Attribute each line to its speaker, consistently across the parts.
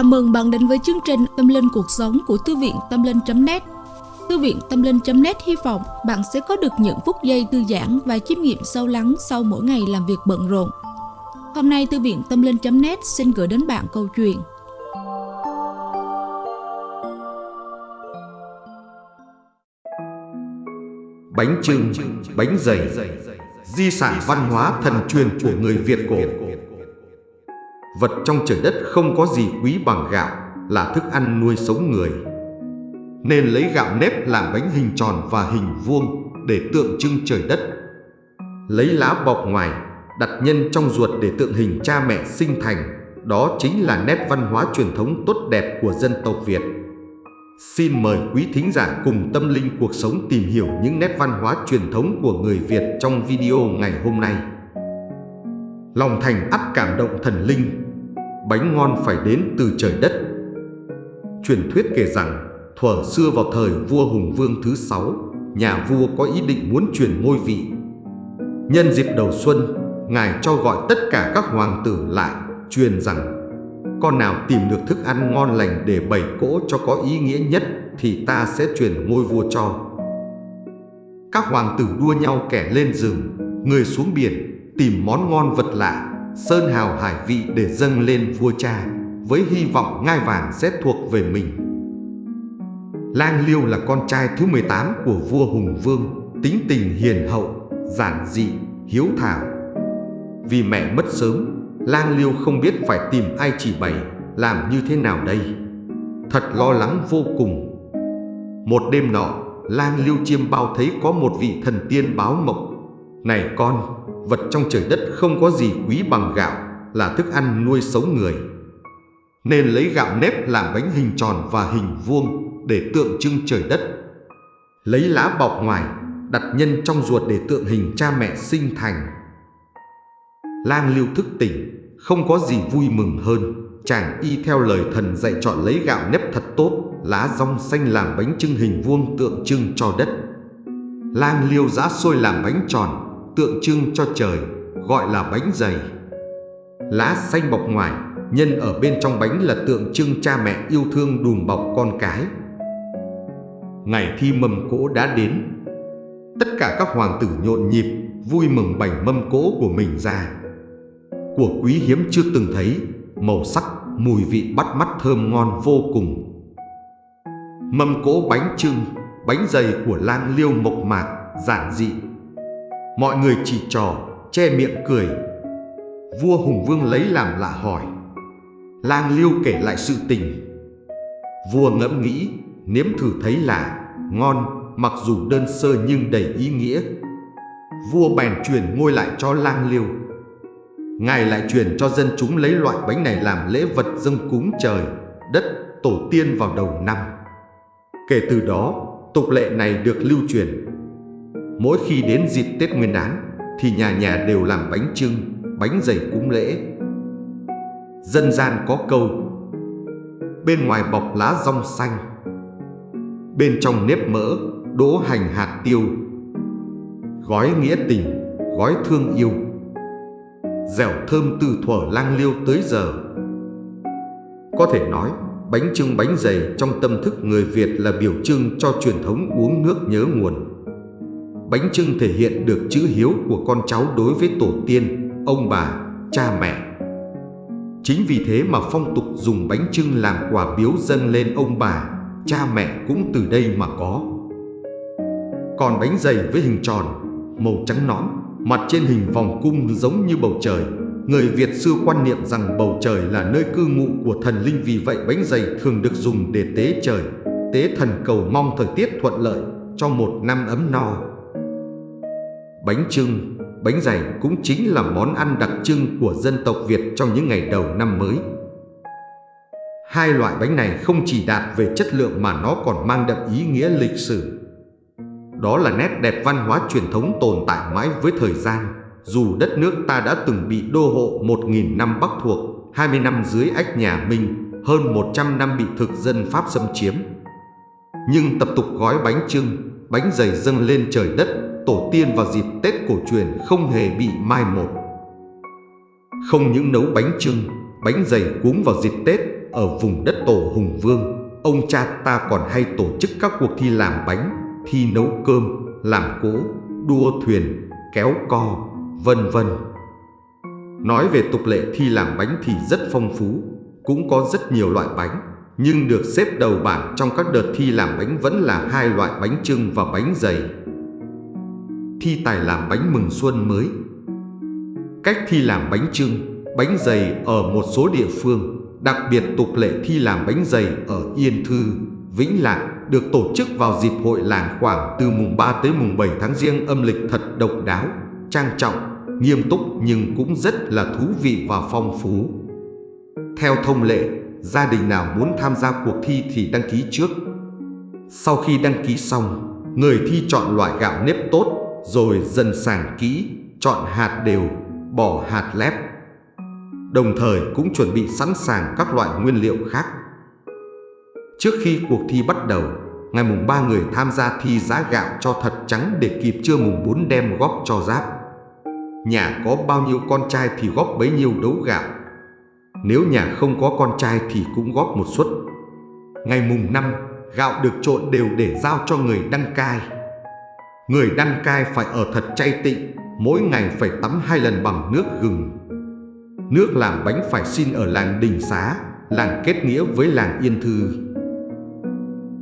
Speaker 1: Chào mừng bạn đến với chương trình Tâm Linh Cuộc Sống của Thư viện Tâm Linh.net Thư viện Tâm Linh.net hy vọng bạn sẽ có được những phút giây thư giãn và chiêm nghiệm sâu lắng sau mỗi ngày làm việc bận rộn. Hôm nay Thư viện Tâm Linh.net xin gửi đến bạn câu chuyện.
Speaker 2: Bánh trưng, bánh dày, di sản văn hóa thần truyền của người Việt cổ. Vật trong trời đất không có gì quý bằng gạo là thức ăn nuôi sống người. Nên lấy gạo nếp làm bánh hình tròn và hình vuông để tượng trưng trời đất. Lấy lá bọc ngoài, đặt nhân trong ruột để tượng hình cha mẹ sinh thành. Đó chính là nét văn hóa truyền thống tốt đẹp của dân tộc Việt. Xin mời quý thính giả cùng tâm linh cuộc sống tìm hiểu những nét văn hóa truyền thống của người Việt trong video ngày hôm nay. Lòng thành ắt cảm động thần linh bánh ngon phải đến từ trời đất. Truyền thuyết kể rằng, thuở xưa vào thời vua Hùng Vương thứ sáu, nhà vua có ý định muốn truyền ngôi vị. Nhân dịp đầu xuân, ngài cho gọi tất cả các hoàng tử lại, truyền rằng con nào tìm được thức ăn ngon lành để bày cỗ cho có ý nghĩa nhất thì ta sẽ truyền ngôi vua cho. Các hoàng tử đua nhau kẻ lên rừng, người xuống biển, tìm món ngon vật lạ sơn hào hải vị để dâng lên vua cha, với hy vọng ngai vàng sẽ thuộc về mình. Lang Liêu là con trai thứ 18 của vua Hùng Vương, tính tình hiền hậu, giản dị, hiếu thảo. Vì mẹ mất sớm, Lang Liêu không biết phải tìm ai chỉ bày, làm như thế nào đây. Thật lo lắng vô cùng. Một đêm nọ, Lang Liêu chiêm bao thấy có một vị thần tiên báo mộng. Này con, vật trong trời đất không có gì quý bằng gạo là thức ăn nuôi sống người. Nên lấy gạo nếp làm bánh hình tròn và hình vuông để tượng trưng trời đất. Lấy lá bọc ngoài, đặt nhân trong ruột để tượng hình cha mẹ sinh thành. Lang lưu thức tỉnh, không có gì vui mừng hơn. Chàng y theo lời thần dạy chọn lấy gạo nếp thật tốt, lá rong xanh làm bánh trưng hình vuông tượng trưng cho đất. Lang liêu giã sôi làm bánh tròn, tượng trưng cho trời, gọi là bánh dày. Lá xanh bọc ngoài, nhân ở bên trong bánh là tượng trưng cha mẹ yêu thương đùm bọc con cái. Ngày thi mâm cỗ đã đến. Tất cả các hoàng tử nhộn nhịp, vui mừng bày mâm cỗ của mình ra. Của quý hiếm chưa từng thấy, màu sắc, mùi vị bắt mắt thơm ngon vô cùng. Mâm cỗ bánh trưng, bánh dày của lang liêu mộc mạc, giản dị, Mọi người chỉ trò, che miệng cười. Vua Hùng Vương lấy làm lạ hỏi. Lang Liêu kể lại sự tình. Vua ngẫm nghĩ, nếm thử thấy là ngon, mặc dù đơn sơ nhưng đầy ý nghĩa. Vua bèn truyền ngôi lại cho Lang Liêu. Ngài lại truyền cho dân chúng lấy loại bánh này làm lễ vật dâng cúng trời, đất, tổ tiên vào đầu năm. Kể từ đó, tục lệ này được lưu truyền Mỗi khi đến dịp Tết Nguyên đán thì nhà nhà đều làm bánh trưng, bánh dày cúng lễ. Dân gian có câu Bên ngoài bọc lá rong xanh Bên trong nếp mỡ, đỗ hành hạt tiêu. Gói nghĩa tình, gói thương yêu. Dẻo thơm từ thuở lang liêu tới giờ. Có thể nói bánh trưng bánh dày trong tâm thức người Việt là biểu trưng cho truyền thống uống nước nhớ nguồn. Bánh trưng thể hiện được chữ hiếu của con cháu đối với tổ tiên, ông bà, cha mẹ. Chính vì thế mà phong tục dùng bánh trưng làm quà biếu dâng lên ông bà, cha mẹ cũng từ đây mà có. Còn bánh dày với hình tròn, màu trắng nõn, mặt trên hình vòng cung giống như bầu trời. Người Việt xưa quan niệm rằng bầu trời là nơi cư ngụ của thần linh vì vậy bánh dày thường được dùng để tế trời, tế thần cầu mong thời tiết thuận lợi cho một năm ấm no. Bánh trưng, bánh dày cũng chính là món ăn đặc trưng của dân tộc Việt trong những ngày đầu năm mới. Hai loại bánh này không chỉ đạt về chất lượng mà nó còn mang đậm ý nghĩa lịch sử. Đó là nét đẹp văn hóa truyền thống tồn tại mãi với thời gian, dù đất nước ta đã từng bị đô hộ 1.000 năm Bắc thuộc, 20 năm dưới ách nhà Minh, hơn 100 năm bị thực dân Pháp xâm chiếm. Nhưng tập tục gói bánh trưng, bánh dày dâng lên trời đất tổ tiên vào dịp Tết cổ truyền không hề bị mai một. Không những nấu bánh trưng, bánh dày cuốn vào dịp Tết ở vùng đất tổ Hùng Vương, ông cha ta còn hay tổ chức các cuộc thi làm bánh, thi nấu cơm, làm cỗ, đua thuyền, kéo co, vân vân. Nói về tục lệ thi làm bánh thì rất phong phú, cũng có rất nhiều loại bánh, nhưng được xếp đầu bảng trong các đợt thi làm bánh vẫn là hai loại bánh trưng và bánh dày. Thi tài làm bánh mừng xuân mới Cách thi làm bánh trưng, bánh dày ở một số địa phương, đặc biệt tục lệ thi làm bánh dày ở Yên Thư, Vĩnh Lạc được tổ chức vào dịp hội làng khoảng từ mùng 3 tới mùng 7 tháng riêng âm lịch thật độc đáo, trang trọng, nghiêm túc nhưng cũng rất là thú vị và phong phú. Theo thông lệ, gia đình nào muốn tham gia cuộc thi thì đăng ký trước. Sau khi đăng ký xong, người thi chọn loại gạo nếp tốt rồi dần sàng kỹ, chọn hạt đều, bỏ hạt lép. Đồng thời cũng chuẩn bị sẵn sàng các loại nguyên liệu khác. Trước khi cuộc thi bắt đầu, ngày mùng 3 người tham gia thi giá gạo cho thật trắng để kịp trưa mùng 4 đem góp cho giáp. Nhà có bao nhiêu con trai thì góp bấy nhiêu đấu gạo. Nếu nhà không có con trai thì cũng góp một suất. Ngày mùng 5, gạo được trộn đều để giao cho người đăng cai. Người đăng cai phải ở thật chay tịnh, mỗi ngày phải tắm hai lần bằng nước gừng. Nước làm bánh phải xin ở làng Đình Xá, làng kết nghĩa với làng Yên Thư.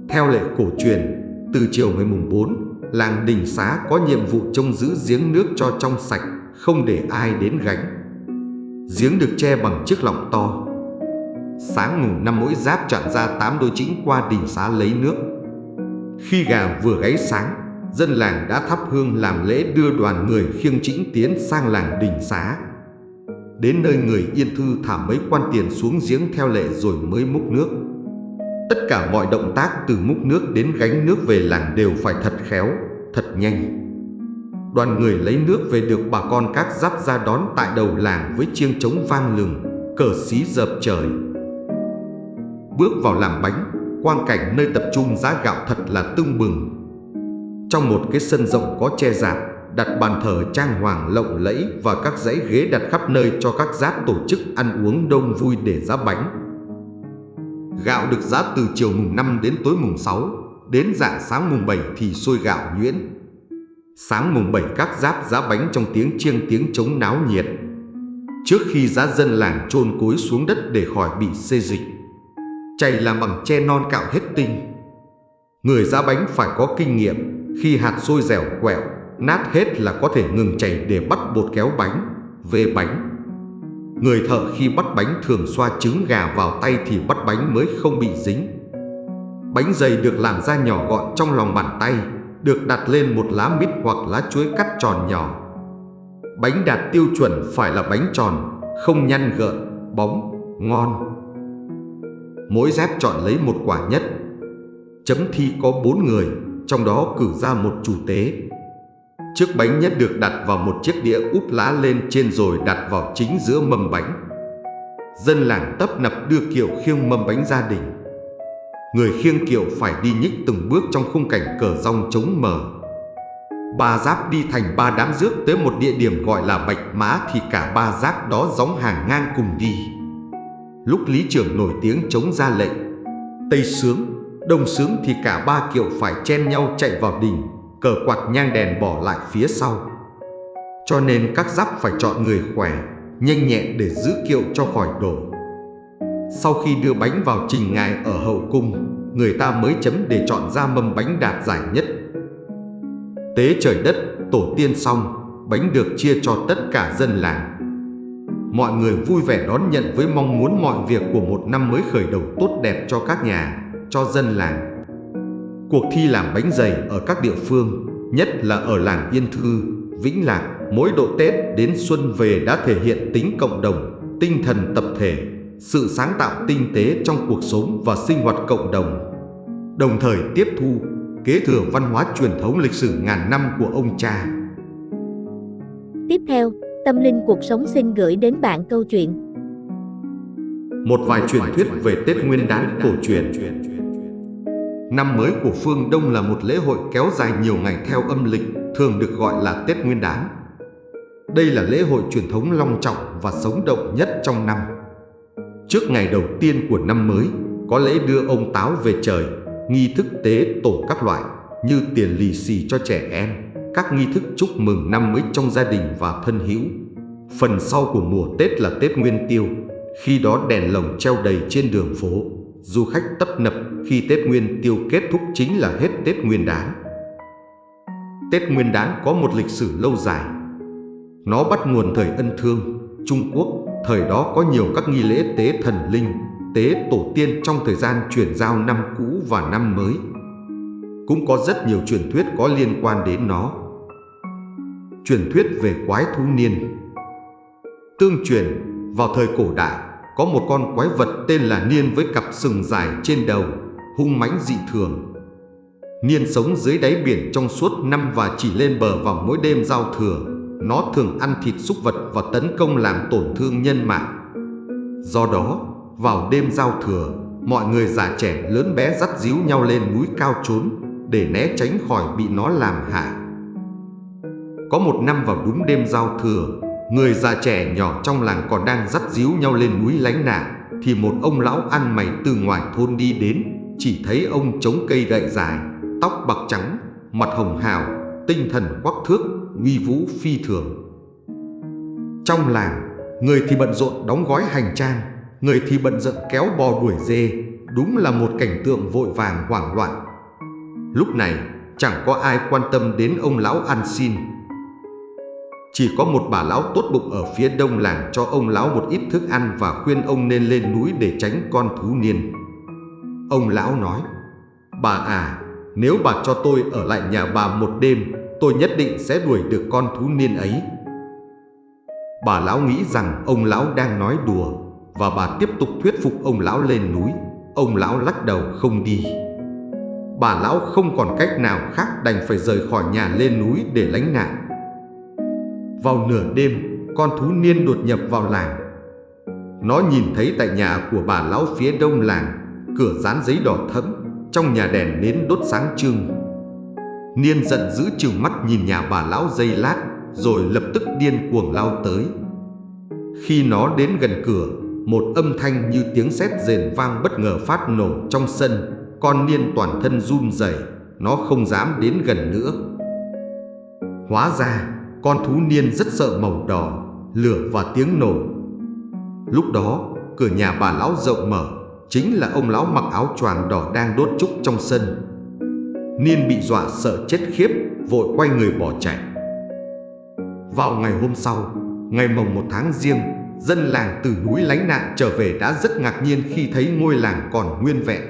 Speaker 2: Theo lệ cổ truyền, từ chiều ngày mùng 4, làng Đình Xá có nhiệm vụ trông giữ giếng nước cho trong sạch, không để ai đến gánh. Giếng được che bằng chiếc lọng to. Sáng mùng năm mỗi giáp chọn ra tám đôi chính qua Đình Xá lấy nước. Khi gà vừa gáy sáng, dân làng đã thắp hương làm lễ đưa đoàn người khiêng chính tiến sang làng Đình Xá. Đến nơi người Yên Thư thả mấy quan tiền xuống giếng theo lệ rồi mới múc nước. Tất cả mọi động tác từ múc nước đến gánh nước về làng đều phải thật khéo, thật nhanh. Đoàn người lấy nước về được bà con các giáp ra đón tại đầu làng với chiêng trống vang lừng, cờ xí dập trời. Bước vào làm bánh, quang cảnh nơi tập trung giá gạo thật là tưng bừng. Trong một cái sân rộng có che rạp, đặt bàn thờ trang hoàng lộng lẫy và các dãy ghế đặt khắp nơi cho các giáp tổ chức ăn uống đông vui để giá bánh. Gạo được giá từ chiều mùng 5 đến tối mùng 6, đến dạng sáng mùng 7 thì sôi gạo nhuyễn. Sáng mùng 7 các giáp giá bánh trong tiếng chiêng tiếng trống náo nhiệt. Trước khi giá dân làng chôn cối xuống đất để khỏi bị xê dịch. Chày làm bằng tre non cạo hết tinh. Người giá bánh phải có kinh nghiệm, khi hạt sôi dẻo quẹo, nát hết là có thể ngừng chảy để bắt bột kéo bánh, về bánh. Người thợ khi bắt bánh thường xoa trứng gà vào tay thì bắt bánh mới không bị dính. Bánh dày được làm ra nhỏ gọn trong lòng bàn tay, được đặt lên một lá mít hoặc lá chuối cắt tròn nhỏ. Bánh đạt tiêu chuẩn phải là bánh tròn, không nhăn gợn, bóng, ngon. Mỗi dép chọn lấy một quả nhất. Chấm thi có bốn người, trong đó cử ra một chủ tế. Chiếc bánh nhất được đặt vào một chiếc đĩa úp lá lên trên rồi đặt vào chính giữa mâm bánh. Dân làng tấp nập đưa kiệu khiêng mâm bánh gia đình. Người khiêng kiệu phải đi nhích từng bước trong khung cảnh cờ rong trống mờ. Ba giáp đi thành ba đám rước tới một địa điểm gọi là Bạch Mã thì cả ba giáp đó gióng hàng ngang cùng đi. Lúc lý trưởng nổi tiếng chống ra lệnh, Tây sướng, Đông sướng thì cả ba kiệu phải chen nhau chạy vào đình cờ quạt nhang đèn bỏ lại phía sau. Cho nên các giáp phải chọn người khỏe, nhanh nhẹn để giữ kiệu cho khỏi đổ. Sau khi đưa bánh vào trình ngài ở hậu cung, người ta mới chấm để chọn ra mâm bánh đạt giải nhất. Tế trời đất, tổ tiên xong, bánh được chia cho tất cả dân làng. Mọi người vui vẻ đón nhận với mong muốn mọi việc của một năm mới khởi đầu tốt đẹp cho các nhà, cho dân làng. Cuộc thi làm bánh dày ở các địa phương, nhất là ở làng Yên Thư, Vĩnh Lạc, mỗi độ Tết đến xuân về đã thể hiện tính cộng đồng, tinh thần tập thể, sự sáng tạo tinh tế trong cuộc sống và sinh hoạt cộng đồng. Đồng thời tiếp thu, kế thừa văn hóa truyền thống lịch sử ngàn năm của ông cha.
Speaker 3: Tiếp theo, Tâm Linh Cuộc Sống xin gửi đến bạn câu chuyện.
Speaker 2: Một vài truyền thuyết về Tết Nguyên đán cổ truyền. Năm mới của phương Đông là một lễ hội kéo dài nhiều ngày theo âm lịch, thường được gọi là Tết Nguyên đán. Đây là lễ hội truyền thống long trọng và sống động nhất trong năm. Trước ngày đầu tiên của năm mới, có lễ đưa ông táo về trời, nghi thức tế tổ các loại như tiền lì xì cho trẻ em, các nghi thức chúc mừng năm mới trong gia đình và thân hữu. Phần sau của mùa Tết là Tết Nguyên Tiêu, khi đó đèn lồng treo đầy trên đường phố, du khách tấp nập khi Tết Nguyên Tiêu kết thúc chính là hết Tết Nguyên đán. Tết Nguyên đán có một lịch sử lâu dài. Nó bắt nguồn thời ân thương, Trung Quốc, thời đó có nhiều các nghi lễ tế thần linh, tế tổ tiên trong thời gian chuyển giao năm cũ và năm mới. Cũng có rất nhiều truyền thuyết có liên quan đến nó. Truyền thuyết về quái thú niên Tương truyền, vào thời cổ đại, có một con quái vật tên là Niên với cặp sừng dài trên đầu, hung mãnh dị thường. Niên sống dưới đáy biển trong suốt năm và chỉ lên bờ vào mỗi đêm giao thừa. Nó thường ăn thịt súc vật và tấn công làm tổn thương nhân mạng. Do đó, vào đêm giao thừa, mọi người già trẻ lớn bé dắt díu nhau lên núi cao trốn để né tránh khỏi bị nó làm hại. Có một năm vào đúng đêm giao thừa, người già trẻ nhỏ trong làng còn đang dắt díu nhau lên núi lánh nạn, thì một ông lão ăn mày từ ngoài thôn đi đến, chỉ thấy ông chống cây gậy dài, tóc bạc trắng, mặt hồng hào, tinh thần quắc thước, uy vũ phi thường. Trong làng, người thì bận rộn đóng gói hành trang, người thì bận rộn kéo bò đuổi dê, đúng là một cảnh tượng vội vàng hoảng loạn. Lúc này, chẳng có ai quan tâm đến ông lão ăn xin. Chỉ có một bà lão tốt bụng ở phía đông làng cho ông lão một ít thức ăn và khuyên ông nên lên núi để tránh con thú niên. Ông lão nói, bà à, nếu bà cho tôi ở lại nhà bà một đêm, tôi nhất định sẽ đuổi được con thú niên ấy. Bà lão nghĩ rằng ông lão đang nói đùa và bà tiếp tục thuyết phục ông lão lên núi. Ông lão lắc đầu không đi. Bà lão không còn cách nào khác đành phải rời khỏi nhà lên núi để lánh nạn. Vào nửa đêm, con thú niên đột nhập vào làng. Nó nhìn thấy tại nhà của bà lão phía đông làng, cửa dán giấy đỏ thẫm, trong nhà đèn nến đốt sáng trưng. Niên giận dữ trừng mắt nhìn nhà bà lão dây lát, rồi lập tức điên cuồng lao tới. Khi nó đến gần cửa, một âm thanh như tiếng sét rền vang bất ngờ phát nổ trong sân, con niên toàn thân run rẩy, nó không dám đến gần nữa. Hóa ra, con thú niên rất sợ màu đỏ, lửa và tiếng nổ. Lúc đó, cửa nhà bà lão rộng mở, chính là ông lão mặc áo choàng đỏ đang đốt trúc trong sân. Niên bị dọa sợ chết khiếp, vội quay người bỏ chạy. Vào ngày hôm sau, ngày mồng một tháng riêng, dân làng từ núi lánh nạn trở về đã rất ngạc nhiên khi thấy ngôi làng còn nguyên vẹn.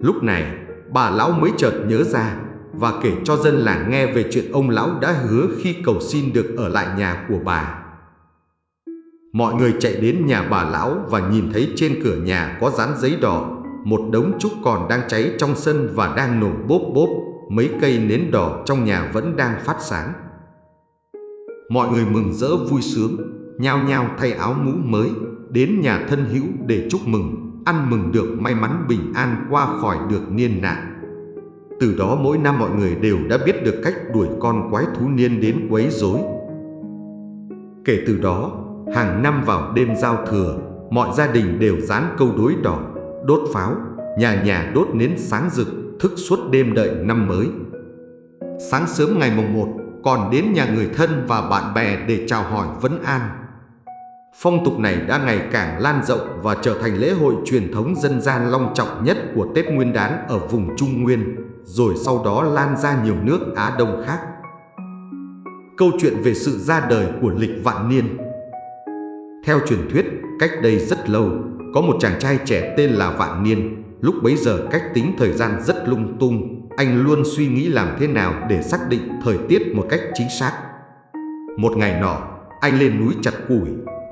Speaker 2: Lúc này, bà lão mới chợt nhớ ra và kể cho dân làng nghe về chuyện ông lão đã hứa khi cầu xin được ở lại nhà của bà. Mọi người chạy đến nhà bà lão và nhìn thấy trên cửa nhà có dán giấy đỏ, một đống trúc còn đang cháy trong sân và đang nổ bốp bốp, mấy cây nến đỏ trong nhà vẫn đang phát sáng. Mọi người mừng rỡ vui sướng, nhao nhao thay áo mũ mới, đến nhà thân hữu để chúc mừng, ăn mừng được may mắn bình an qua khỏi được niên nạn. Từ đó mỗi năm mọi người đều đã biết được cách đuổi con quái thú niên đến quấy rối. Kể từ đó, hàng năm vào đêm giao thừa, mọi gia đình đều dán câu đối đỏ, đốt pháo, nhà nhà đốt nến sáng rực, thức suốt đêm đợi năm mới. Sáng sớm ngày mùng 1, còn đến nhà người thân và bạn bè để chào hỏi vấn an. Phong tục này đã ngày càng lan rộng và trở thành lễ hội truyền thống dân gian long trọng nhất của Tết Nguyên đán ở vùng Trung Nguyên, rồi sau đó lan ra nhiều nước Á Đông khác. Câu chuyện về sự ra đời của lịch vạn niên Theo truyền thuyết, cách đây rất lâu, có một chàng trai trẻ tên là Vạn Niên. Lúc bấy giờ cách tính thời gian rất lung tung, anh luôn suy nghĩ làm thế nào để xác định thời tiết một cách chính xác. Một ngày nọ, anh lên núi chặt củi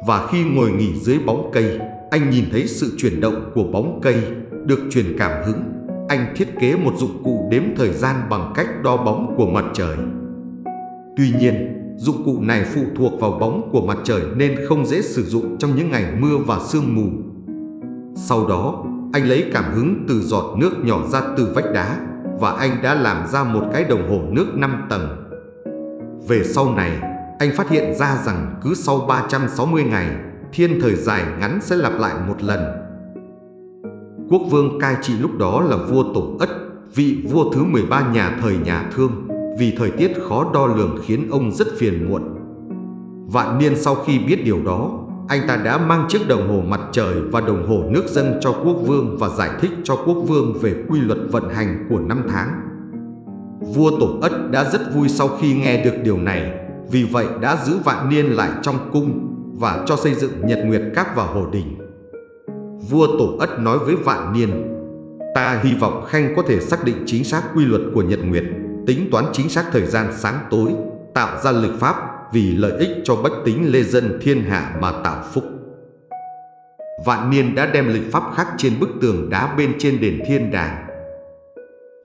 Speaker 2: và khi ngồi nghỉ dưới bóng cây, anh nhìn thấy sự chuyển động của bóng cây, được truyền cảm hứng. Anh thiết kế một dụng cụ đếm thời gian bằng cách đo bóng của mặt trời. Tuy nhiên, dụng cụ này phụ thuộc vào bóng của mặt trời nên không dễ sử dụng trong những ngày mưa và sương mù. Sau đó, anh lấy cảm hứng từ giọt nước nhỏ ra từ vách đá và anh đã làm ra một cái đồng hồ nước 5 tầng. Về sau này, anh phát hiện ra rằng cứ sau 360 ngày, thiên thời dài ngắn sẽ lặp lại một lần. Quốc vương cai trị lúc đó là vua Tổ Ất, vị vua thứ 13 nhà thời nhà Thương, vì thời tiết khó đo lường khiến ông rất phiền muộn. Vạn niên sau khi biết điều đó, anh ta đã mang chiếc đồng hồ mặt trời và đồng hồ nước dâng cho quốc vương và giải thích cho quốc vương về quy luật vận hành của năm tháng. Vua Tổ Ất đã rất vui sau khi nghe được điều này, vì vậy đã giữ vạn niên lại trong cung và cho xây dựng nhật nguyệt các và hồ đình. Vua Tổ Ất nói với vạn niên, ta hy vọng Khanh có thể xác định chính xác quy luật của nhật nguyệt, tính toán chính xác thời gian sáng tối, tạo ra lịch pháp vì lợi ích cho bách tính lê dân thiên hạ mà tạo phúc. Vạn niên đã đem lịch pháp khắc trên bức tường đá bên trên đền thiên đàng.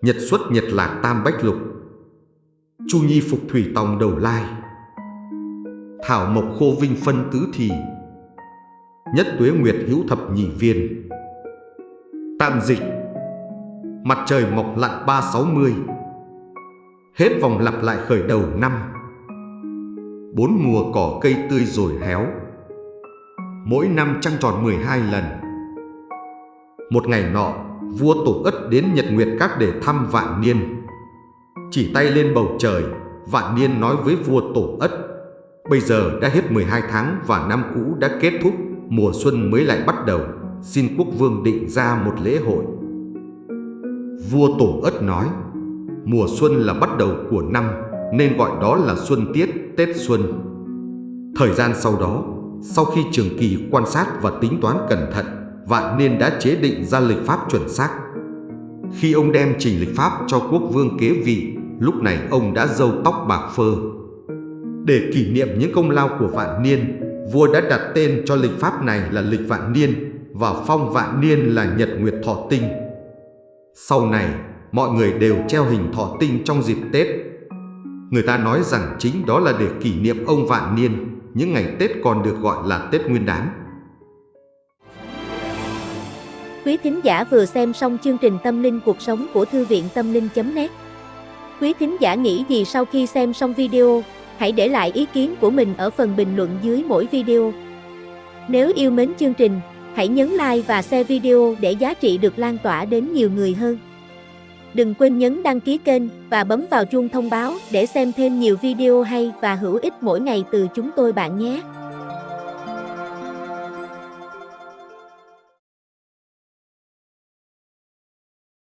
Speaker 2: Nhật xuất nhật lạc tam bách lục Chu nhi phục thủy tòng đầu lai Thảo mộc khô vinh phân tứ thì Nhất tuế nguyệt hữu thập nhị viên. Tạm dịch. Mặt trời mọc lặn ba sáu mươi. Hết vòng lặp lại khởi đầu năm. Bốn mùa cỏ cây tươi rồi héo. Mỗi năm trăng tròn 12 lần. Một ngày nọ, Vua Tổ Ất đến Nhật Nguyệt Các để thăm Vạn Niên. Chỉ tay lên bầu trời, Vạn Niên nói với vua Tổ Ất, Bây giờ đã hết 12 tháng và năm cũ đã kết thúc. Mùa xuân mới lại bắt đầu Xin quốc vương định ra một lễ hội. Vua Tổ Ất nói Mùa xuân là bắt đầu của năm Nên gọi đó là xuân tiết, Tết xuân. Thời gian sau đó Sau khi trường kỳ quan sát và tính toán cẩn thận Vạn Niên đã chế định ra lịch pháp chuẩn xác. Khi ông đem trình lịch pháp cho quốc vương kế vị Lúc này ông đã râu tóc bạc phơ. Để kỷ niệm những công lao của Vạn Niên Vua đã đặt tên cho lịch pháp này là lịch Vạn Niên Và phong Vạn Niên là Nhật Nguyệt Thọ Tinh Sau này mọi người đều treo hình thọ tinh trong dịp Tết. Người ta nói rằng chính đó là để kỷ niệm ông Vạn Niên, những ngày Tết còn được gọi là Tết Nguyên đán.
Speaker 3: Quý thính giả vừa xem xong chương trình Tâm linh cuộc sống của Thư viện Tâm linh.net Quý thính giả nghĩ gì sau khi xem xong video, hãy để lại ý kiến của mình ở phần bình luận dưới mỗi video. Nếu yêu mến chương trình, hãy nhấn like và share video để giá trị được lan tỏa đến nhiều người hơn. Đừng quên nhấn đăng ký kênh và bấm vào chuông thông báo để xem thêm nhiều video hay và hữu ích mỗi ngày từ chúng tôi bạn nhé.